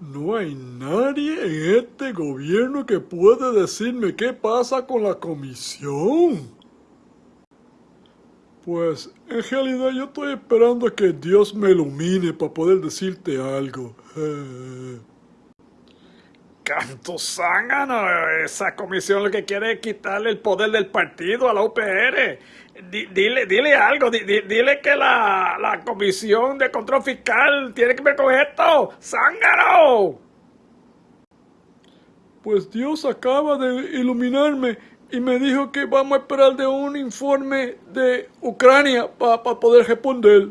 No hay nadie en este gobierno que pueda decirme qué pasa con la comisión. Pues en realidad yo estoy esperando a que Dios me ilumine para poder decirte algo. Canto zángano, esa comisión lo que quiere es quitarle el poder del partido a la UPR. dile, dile algo, dile que la, la, comisión de control fiscal tiene que ver con esto. ¡Zángano! Pues Dios acaba de iluminarme y me dijo que vamos a esperar de un informe de Ucrania para poder responder.